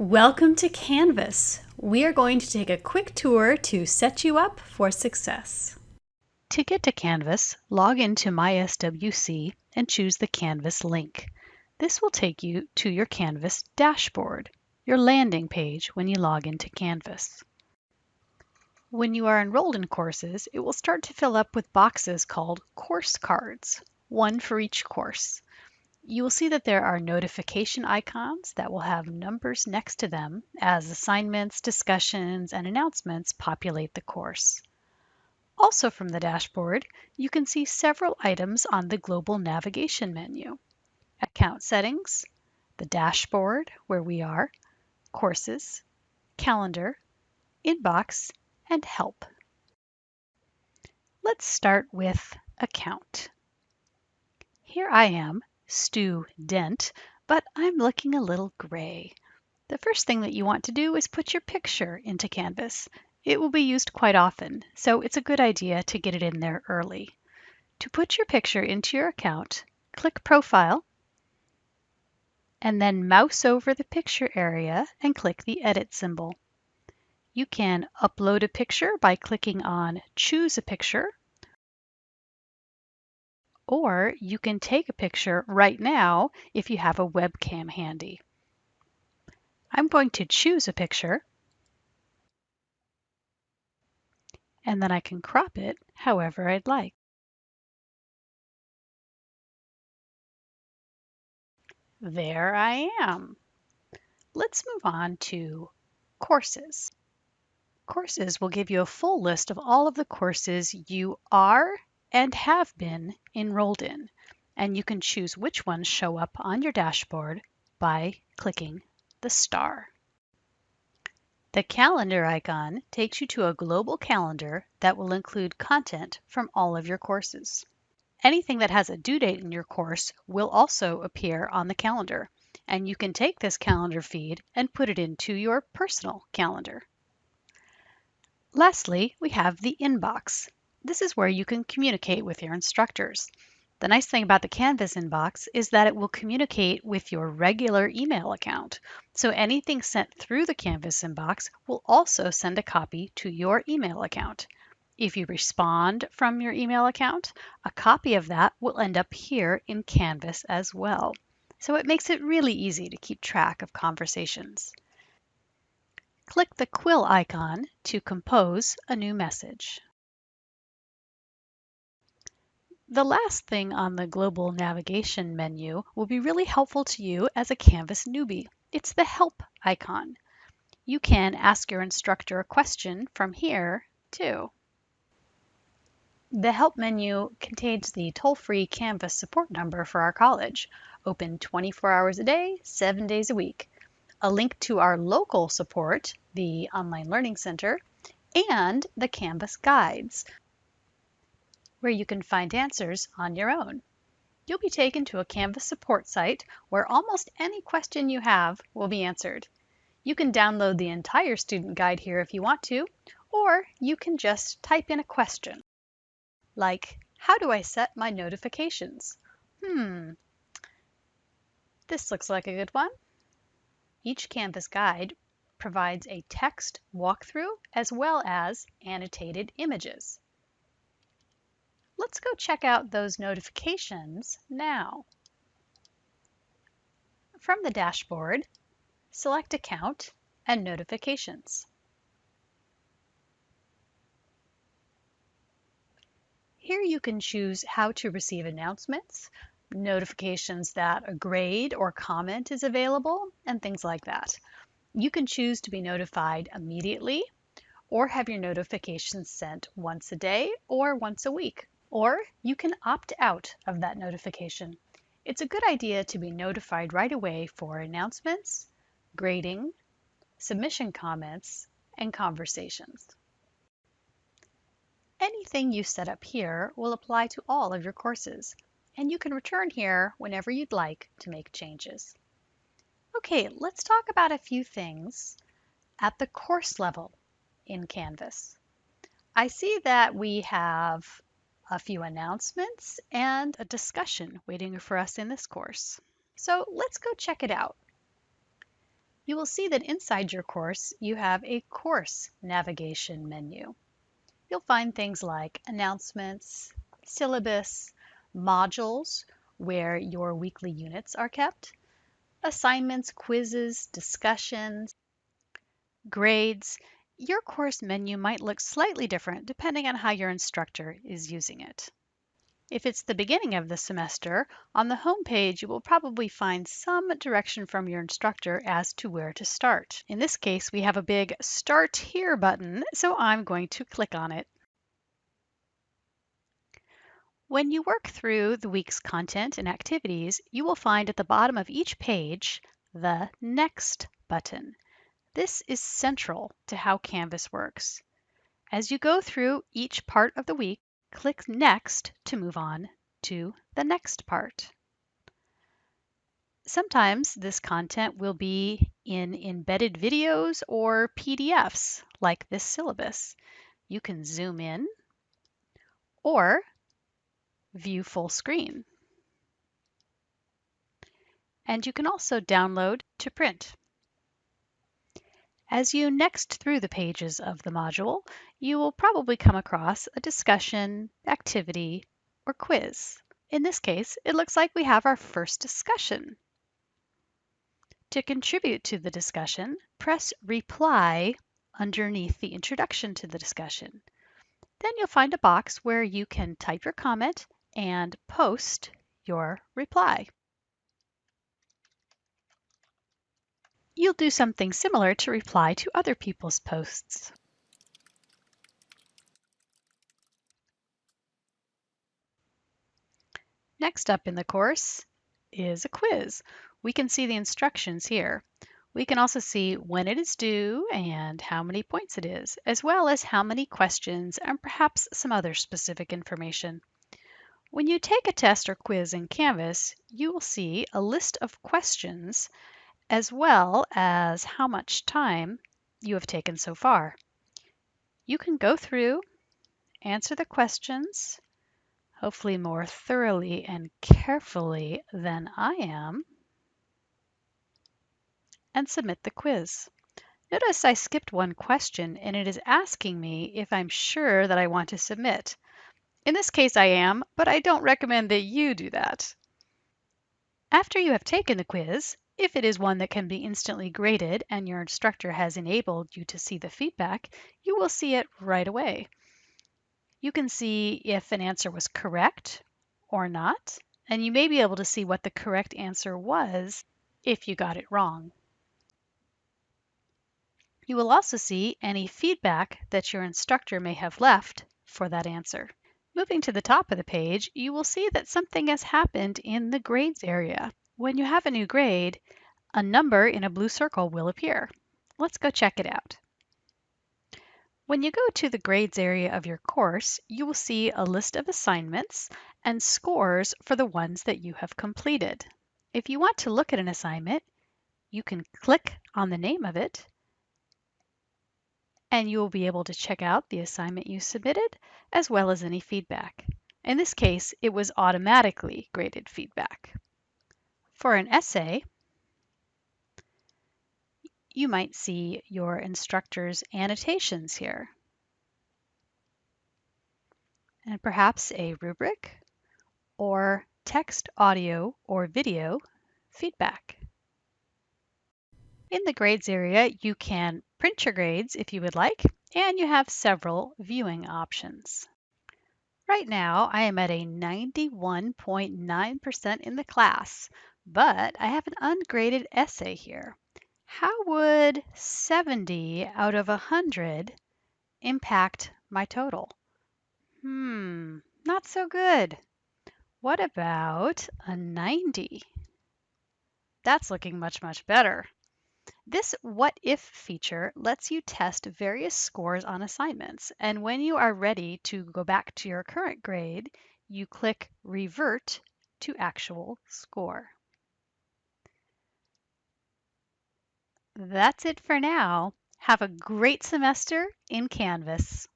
Welcome to Canvas. We are going to take a quick tour to set you up for success. To get to Canvas, log into MySWC and choose the Canvas link. This will take you to your Canvas dashboard, your landing page when you log into Canvas. When you are enrolled in courses, it will start to fill up with boxes called course cards, one for each course. You will see that there are notification icons that will have numbers next to them as assignments, discussions, and announcements populate the course. Also from the dashboard, you can see several items on the global navigation menu. Account settings, the dashboard where we are, courses, calendar, inbox, and help. Let's start with account. Here I am, Stu Dent, but I'm looking a little gray. The first thing that you want to do is put your picture into Canvas. It will be used quite often, so it's a good idea to get it in there early. To put your picture into your account, click Profile, and then mouse over the picture area and click the Edit symbol. You can upload a picture by clicking on Choose a Picture, or you can take a picture right now if you have a webcam handy. I'm going to choose a picture, and then I can crop it however I'd like. There I am. Let's move on to courses. Courses will give you a full list of all of the courses you are and have been enrolled in, and you can choose which ones show up on your dashboard by clicking the star. The calendar icon takes you to a global calendar that will include content from all of your courses. Anything that has a due date in your course will also appear on the calendar, and you can take this calendar feed and put it into your personal calendar. Lastly, we have the inbox. This is where you can communicate with your instructors. The nice thing about the Canvas inbox is that it will communicate with your regular email account. So anything sent through the Canvas inbox will also send a copy to your email account. If you respond from your email account, a copy of that will end up here in Canvas as well. So it makes it really easy to keep track of conversations. Click the quill icon to compose a new message. The last thing on the global navigation menu will be really helpful to you as a Canvas newbie. It's the help icon. You can ask your instructor a question from here too. The help menu contains the toll-free Canvas support number for our college, open 24 hours a day, seven days a week a link to our local support, the Online Learning Center, and the Canvas guides, where you can find answers on your own. You'll be taken to a Canvas support site where almost any question you have will be answered. You can download the entire student guide here if you want to, or you can just type in a question, like, how do I set my notifications? Hmm, this looks like a good one. Each Canvas guide provides a text walkthrough as well as annotated images. Let's go check out those notifications now. From the dashboard, select Account and Notifications. Here you can choose how to receive announcements, notifications that a grade or comment is available, and things like that. You can choose to be notified immediately or have your notifications sent once a day or once a week. Or you can opt out of that notification. It's a good idea to be notified right away for announcements, grading, submission comments, and conversations. Anything you set up here will apply to all of your courses, and you can return here whenever you'd like to make changes. Okay, let's talk about a few things at the course level in Canvas. I see that we have a few announcements and a discussion waiting for us in this course. So let's go check it out. you will see that inside your course you have a course navigation menu. You'll find things like announcements, syllabus, modules where your weekly units are kept, assignments, quizzes, discussions, grades. Your course menu might look slightly different depending on how your instructor is using it. If it's the beginning of the semester, on the home page you will probably find some direction from your instructor as to where to start. In this case, we have a big Start Here button, so I'm going to click on it. When you work through the week's content and activities, you will find at the bottom of each page the Next button. This is central to how Canvas works. As you go through each part of the week, click Next to move on to the next part. Sometimes this content will be in embedded videos or PDFs, like this syllabus. You can zoom in or view full screen. And you can also download to print. As you next through the pages of the module, you will probably come across a discussion, activity, or quiz. In this case, it looks like we have our first discussion. To contribute to the discussion, press Reply underneath the introduction to the discussion. Then you'll find a box where you can type your comment and post your reply. You'll do something similar to reply to other people's posts. Next up in the course is a quiz. We can see the instructions here. We can also see when it is due and how many points it is, as well as how many questions and perhaps some other specific information. When you take a test or quiz in Canvas, you will see a list of questions as well as how much time you have taken so far. You can go through, answer the questions, hopefully more thoroughly and carefully than I am, and submit the quiz. Notice I skipped one question and it is asking me if I'm sure that I want to submit. In this case, I am, but I don't recommend that you do that. After you have taken the quiz, if it is one that can be instantly graded and your instructor has enabled you to see the feedback, you will see it right away. You can see if an answer was correct or not, and you may be able to see what the correct answer was if you got it wrong. You will also see any feedback that your instructor may have left for that answer. Moving to the top of the page, you will see that something has happened in the grades area. When you have a new grade, a number in a blue circle will appear. Let's go check it out. When you go to the grades area of your course, you will see a list of assignments and scores for the ones that you have completed. If you want to look at an assignment, you can click on the name of it and you will be able to check out the assignment you submitted as well as any feedback. In this case, it was automatically graded feedback. For an essay, you might see your instructor's annotations here. And perhaps a rubric or text, audio, or video feedback. In the grades area, you can print your grades if you would like, and you have several viewing options. Right now, I am at a 91.9% in the class, but I have an ungraded essay here. How would 70 out of 100 impact my total? Hmm, not so good. What about a 90? That's looking much, much better. This What If feature lets you test various scores on assignments, and when you are ready to go back to your current grade, you click Revert to Actual Score. That's it for now. Have a great semester in Canvas.